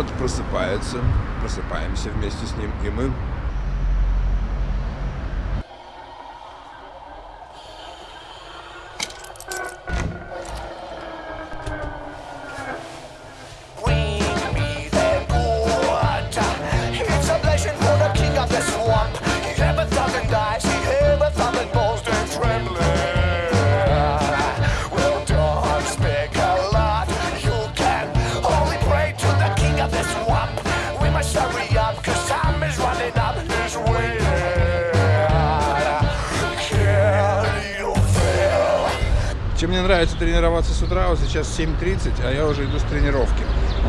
город просыпается, просыпаемся вместе с ним, и мы Чем мне нравится тренироваться с утра, вот сейчас 7.30, а я уже иду с тренировки.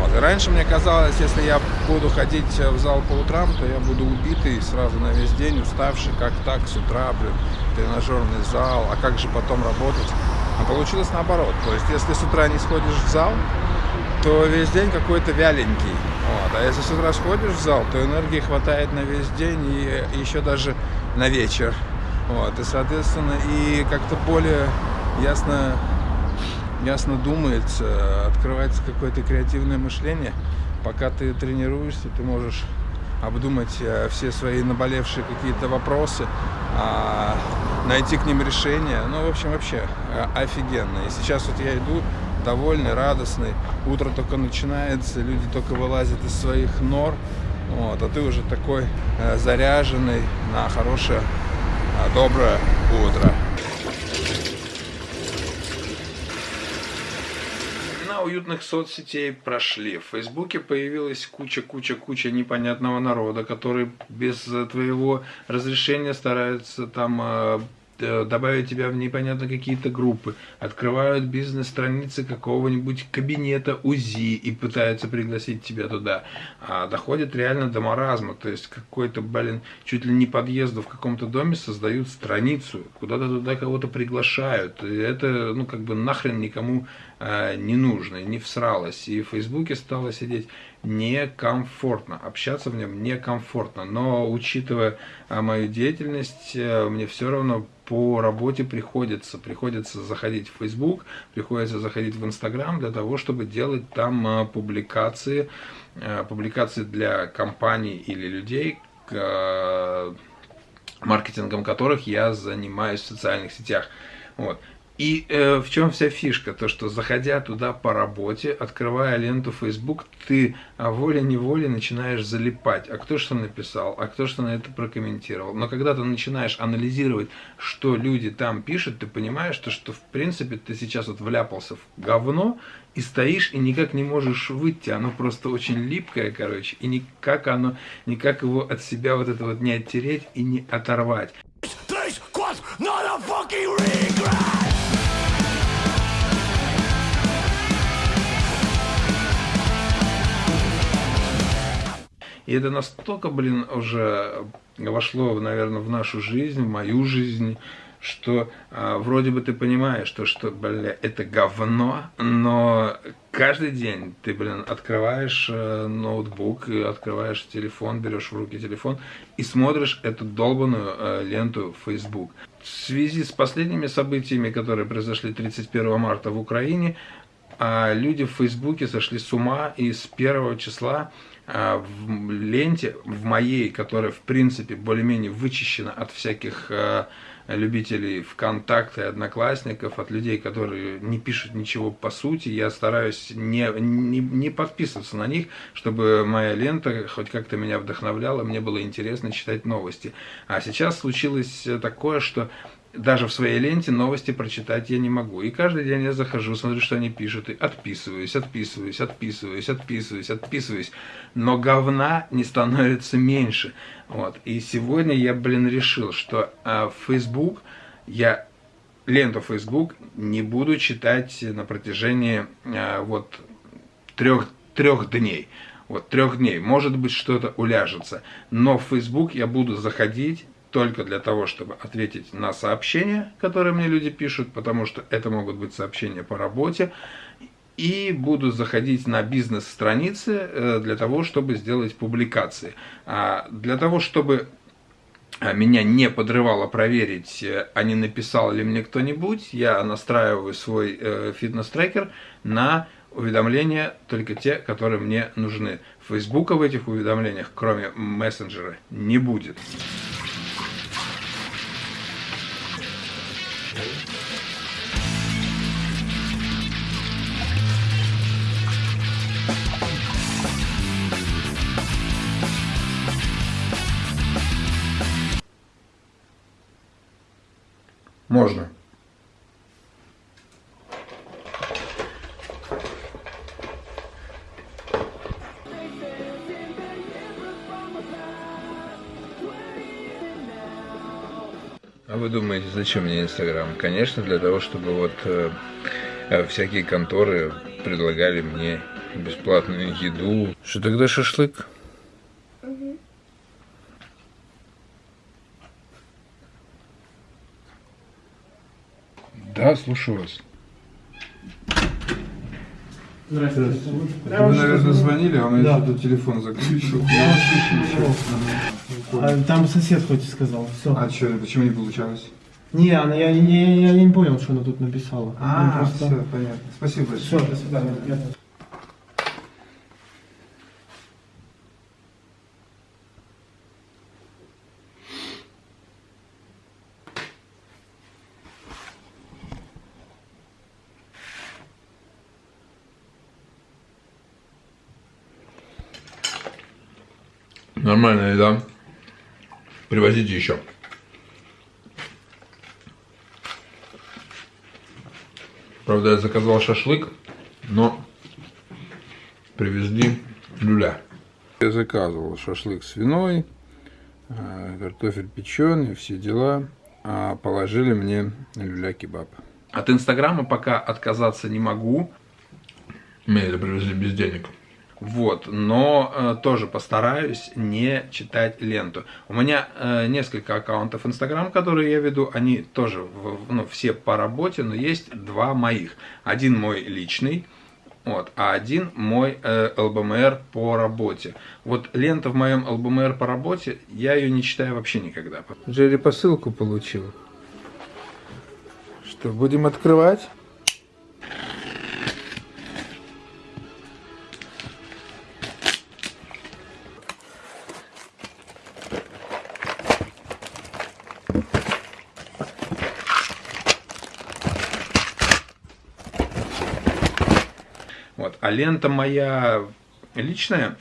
Вот. И раньше мне казалось, если я буду ходить в зал по утрам, то я буду убитый сразу на весь день, уставший, как так, с утра, блин, тренажерный зал, а как же потом работать? А получилось наоборот. То есть, если с утра не сходишь в зал, то весь день какой-то вяленький. Вот. А если с утра сходишь в зал, то энергии хватает на весь день и еще даже на вечер. Вот. И, соответственно, и как-то более ясно, ясно думается, открывается какое-то креативное мышление. Пока ты тренируешься, ты можешь обдумать э, все свои наболевшие какие-то вопросы, а, найти к ним решение. Ну, в общем, вообще э, офигенно. И сейчас вот я иду довольный, радостный. Утро только начинается, люди только вылазят из своих нор. Вот, а ты уже такой э, заряженный на хорошее, доброе утро. Уютных соцсетей прошли. В Фейсбуке появилась куча-куча-куча непонятного народа, который без твоего разрешения старается там э, Э, добавить тебя в непонятно какие-то группы, открывают бизнес-страницы какого-нибудь кабинета УЗИ и пытаются пригласить тебя туда. А доходит реально до маразма, то есть какой-то, блин, чуть ли не подъезду в каком-то доме создают страницу, куда-то туда кого-то приглашают. И это, ну, как бы нахрен никому э, не нужно, не всралось. И в Фейсбуке стало сидеть некомфортно, общаться в нем некомфортно. Но учитывая а, мою деятельность, э, мне все равно по работе приходится. Приходится заходить в Facebook, приходится заходить в Instagram для того, чтобы делать там публикации, публикации для компаний или людей, маркетингом которых я занимаюсь в социальных сетях. Вот. И э, в чем вся фишка? То, что заходя туда по работе, открывая ленту Facebook, ты а, волей-неволей начинаешь залипать. А кто что написал, а кто что на это прокомментировал. Но когда ты начинаешь анализировать, что люди там пишут, ты понимаешь, что, что в принципе ты сейчас вот вляпался в говно и стоишь и никак не можешь выйти. Оно просто очень липкое, короче, и никак оно, никак его от себя вот это вот не оттереть и не оторвать. И это настолько, блин, уже вошло, наверное, в нашу жизнь, в мою жизнь, что а, вроде бы ты понимаешь, что, что, бля, это говно, но каждый день ты, блин, открываешь э, ноутбук, открываешь телефон, берешь в руки телефон и смотришь эту долбанную э, ленту Facebook. В связи с последними событиями, которые произошли 31 марта в Украине, э, люди в Фейсбуке сошли с ума и с первого числа в ленте, в моей, которая в принципе более-менее вычищена от всяких а, любителей ВКонтакта и Одноклассников, от людей, которые не пишут ничего по сути. Я стараюсь не, не, не подписываться на них, чтобы моя лента хоть как-то меня вдохновляла, мне было интересно читать новости. А сейчас случилось такое, что даже в своей ленте новости прочитать я не могу. И каждый день я захожу, смотрю, что они пишут, и отписываюсь, отписываюсь, отписываюсь, отписываюсь, отписываюсь. Но говна не становится меньше. Вот. И сегодня я, блин, решил, что а, Facebook, я ленту Facebook не буду читать на протяжении а, вот трех, трех дней. Вот, трех дней. Может быть, что-то уляжется. Но в Facebook я буду заходить только для того, чтобы ответить на сообщения, которые мне люди пишут, потому что это могут быть сообщения по работе, и буду заходить на бизнес-страницы э, для того, чтобы сделать публикации. А для того, чтобы а, меня не подрывало проверить, э, а не написал ли мне кто-нибудь, я настраиваю свой э, фитнес-трекер на уведомления только те, которые мне нужны. Фейсбука в этих уведомлениях, кроме мессенджера, не будет. Можно. А вы думаете, зачем мне Инстаграм? Конечно, для того, чтобы вот э, э, всякие конторы предлагали мне бесплатную еду. Что тогда шашлык? Да, слушаю вас. Здравствуйте. Вы, наверное, звонили, а он Да. еще тут телефон заключил. А, Там сосед хоть и сказал. Все. А что, почему не получалось? Не, она, я, я, я не понял, что она тут написала. А, Ну, просто... все, понятно. Спасибо большое. Все, до свидания. Приятно. Нормальная еда. Привозите еще. Правда, я заказал шашлык, но привезли люля. Я заказывал шашлык свиной, э, картофель печеный, все дела, а положили мне люля-кебаб. От Инстаграма пока отказаться не могу. Мне это привезли без денег. Вот, но э, тоже постараюсь не читать ленту. У меня э, несколько аккаунтов Инстаграм, которые я веду, они тоже в- ну, все по работе, но есть два моих. Один мой личный, вот, а один мой э, ЛБМР по работе. Вот лента в моем ЛБМР по работе, я ее не читаю вообще никогда. Джерри посылку получил. Что, будем открывать? А лента моя личная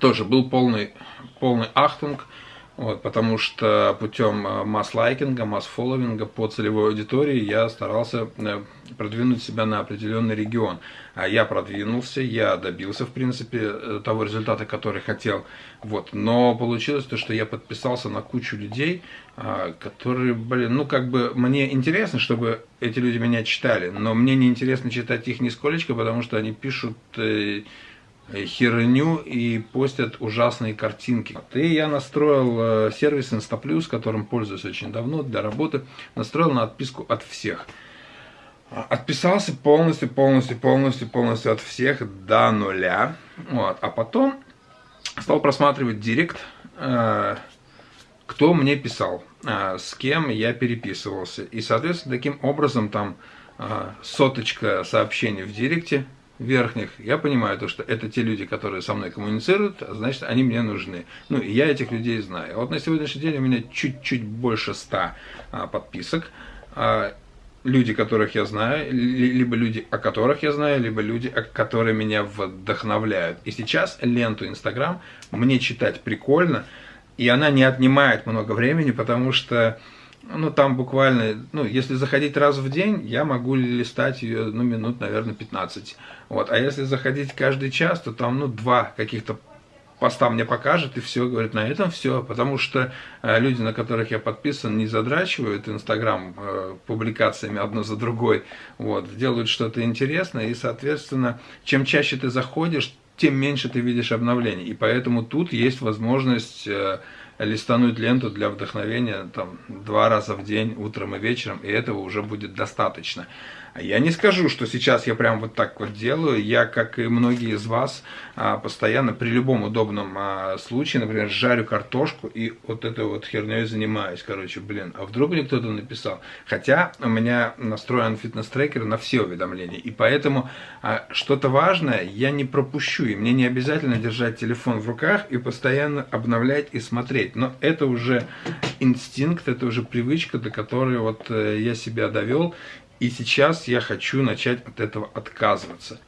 тоже был полный, полный ахтунг, вот, потому что путем э, масс-лайкинга, масс-фолловинга по целевой аудитории я старался э, продвинуть себя на определенный регион. А я продвинулся, я добился, в принципе, э, того результата, который хотел. Вот. Но получилось то, что я подписался на кучу людей, а, которые, блин, ну как бы мне интересно, чтобы эти люди меня читали, но мне не интересно читать их нисколечко, потому что они пишут херню и постят ужасные картинки. И я настроил э, сервис InstaPlus, которым пользуюсь очень давно для работы, настроил на отписку от всех. А, Отписался полностью, полностью, полностью, полностью от всех до нуля. Вот. А потом стал просматривать директ, э, кто мне писал, э, с кем я переписывался. И, соответственно, таким образом там э, соточка сообщений в директе верхних, я понимаю то, что это те люди, которые со мной коммуницируют, а значит, они мне нужны. Ну, и я этих людей знаю. Вот на сегодняшний день у меня чуть-чуть больше ста а, подписок. А, люди, которых я знаю, ли- либо люди, о которых я знаю, либо люди, которые меня вдохновляют. И сейчас ленту Инстаграм мне читать прикольно, и она не отнимает много времени, потому что ну, там буквально, ну, если заходить раз в день, я могу листать ее, ну, минут, наверное, 15. Вот. А если заходить каждый час, то там, ну, два каких-то поста мне покажет, и все, говорит, на этом все. Потому что э, люди, на которых я подписан, не задрачивают Инстаграм э, публикациями одно за другой, вот, делают что-то интересное, и, соответственно, чем чаще ты заходишь, тем меньше ты видишь обновлений. И поэтому тут есть возможность э, листануть ленту для вдохновения там два раза в день, утром и вечером, и этого уже будет достаточно. Я не скажу, что сейчас я прям вот так вот делаю. Я, как и многие из вас, а, постоянно при любом удобном а, случае, например, жарю картошку и вот этой вот херней занимаюсь. Короче, блин, а вдруг мне кто-то написал? Хотя у меня настроен фитнес-трекер на все уведомления. И поэтому а, что-то важное я не пропущу. И мне не обязательно держать телефон в руках и постоянно обновлять и смотреть. Но это уже инстинкт, это уже привычка, до которой вот э, я себя довел. И сейчас я хочу начать от этого отказываться.